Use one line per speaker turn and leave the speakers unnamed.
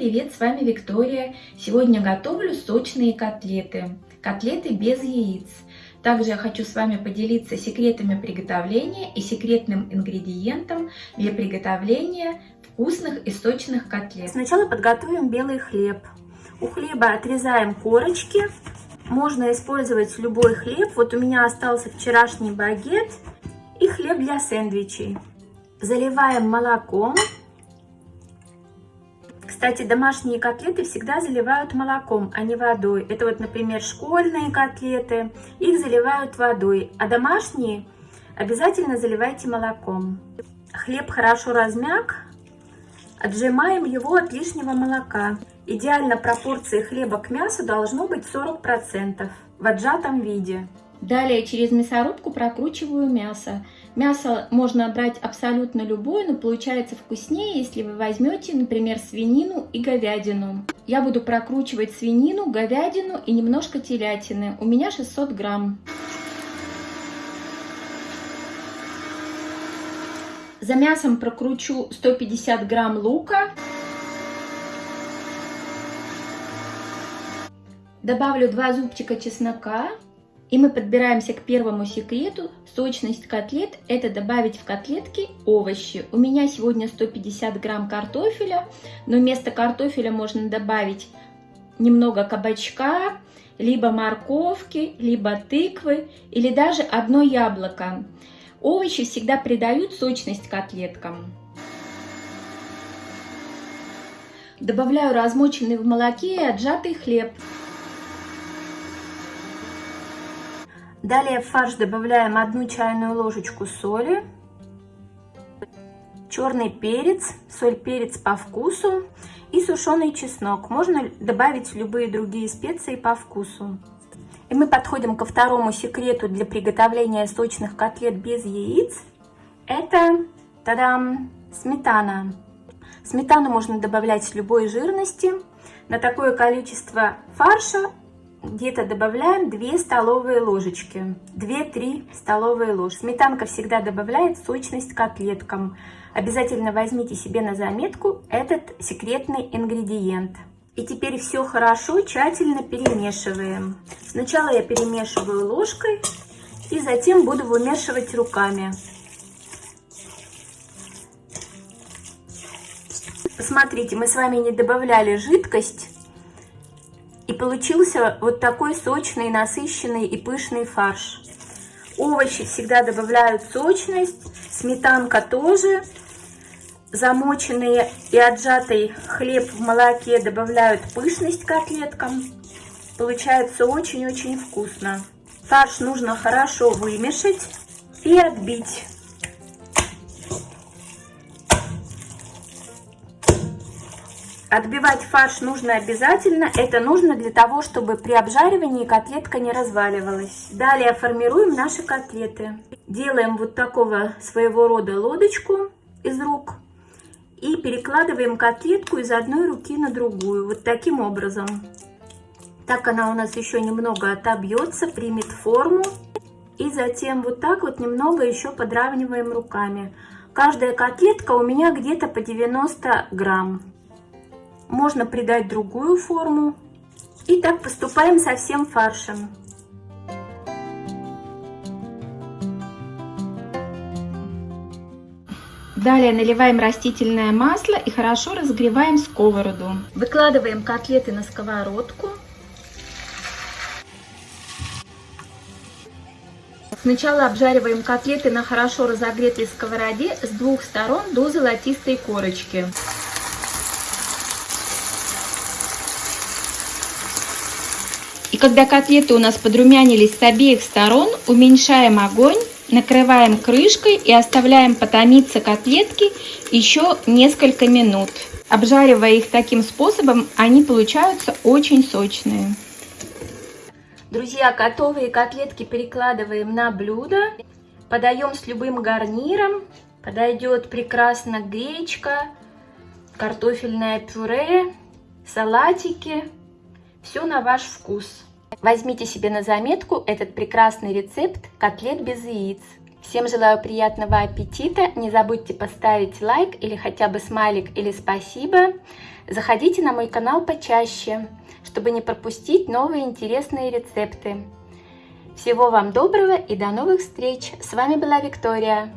привет! С вами Виктория. Сегодня готовлю сочные котлеты. Котлеты без яиц. Также я хочу с вами поделиться секретами приготовления и секретным ингредиентом для приготовления вкусных и сочных котлет.
Сначала подготовим белый хлеб. У хлеба отрезаем корочки. Можно использовать любой хлеб. Вот у меня остался вчерашний багет и хлеб для сэндвичей. Заливаем молоком. Кстати, домашние котлеты всегда заливают молоком, а не водой. Это вот, например, школьные котлеты, их заливают водой, а домашние обязательно заливайте молоком. Хлеб хорошо размяк, отжимаем его от лишнего молока. Идеально пропорции хлеба к мясу должно быть 40% в отжатом виде.
Далее через мясорубку прокручиваю мясо. Мясо можно брать абсолютно любое, но получается вкуснее, если вы возьмете, например, свинину и говядину. Я буду прокручивать свинину, говядину и немножко телятины. У меня 600 грамм. За мясом прокручу 150 грамм лука. Добавлю 2 зубчика чеснока. И мы подбираемся к первому секрету. Сочность котлет – это добавить в котлетки овощи. У меня сегодня 150 грамм картофеля, но вместо картофеля можно добавить немного кабачка, либо морковки, либо тыквы или даже одно яблоко. Овощи всегда придают сочность котлеткам. Добавляю размоченный в молоке и отжатый хлеб.
Далее в фарш добавляем одну чайную ложечку соли, черный перец, соль, перец по вкусу и сушеный чеснок. Можно добавить любые другие специи по вкусу. И мы подходим ко второму секрету для приготовления сочных котлет без яиц. Это, тадам, сметана. Сметану можно добавлять любой жирности. На такое количество фарша где-то добавляем 2 столовые ложечки, 2-3 столовые ложки. Сметанка всегда добавляет сочность котлеткам. Обязательно возьмите себе на заметку этот секретный ингредиент. И теперь все хорошо, тщательно перемешиваем. Сначала я перемешиваю ложкой и затем буду вымешивать руками. Посмотрите, мы с вами не добавляли жидкость получился вот такой сочный, насыщенный и пышный фарш. Овощи всегда добавляют сочность, сметанка тоже. Замоченный и отжатый хлеб в молоке добавляют пышность котлеткам. Получается очень-очень вкусно. Фарш нужно хорошо вымешать и отбить. Отбивать фарш нужно обязательно. Это нужно для того, чтобы при обжаривании котлетка не разваливалась. Далее формируем наши котлеты. Делаем вот такого своего рода лодочку из рук. И перекладываем котлетку из одной руки на другую. Вот таким образом. Так она у нас еще немного отобьется, примет форму. И затем вот так вот немного еще подравниваем руками. Каждая котлетка у меня где-то по 90 грамм. Можно придать другую форму. И так поступаем со всем фаршем.
Далее наливаем растительное масло и хорошо разогреваем сковороду. Выкладываем котлеты на сковородку. Сначала обжариваем котлеты на хорошо разогретой сковороде с двух сторон до золотистой корочки. Когда котлеты у нас подрумянились с обеих сторон, уменьшаем огонь, накрываем крышкой и оставляем потомиться котлетки еще несколько минут. Обжаривая их таким способом, они получаются очень сочные.
Друзья, готовые котлетки перекладываем на блюдо. Подаем с любым гарниром. Подойдет прекрасно гречка, картофельное пюре, салатики. Все на ваш вкус. Возьмите себе на заметку этот прекрасный рецепт котлет без яиц. Всем желаю приятного аппетита. Не забудьте поставить лайк или хотя бы смайлик или спасибо. Заходите на мой канал почаще, чтобы не пропустить новые интересные рецепты. Всего вам доброго и до новых встреч! С вами была Виктория.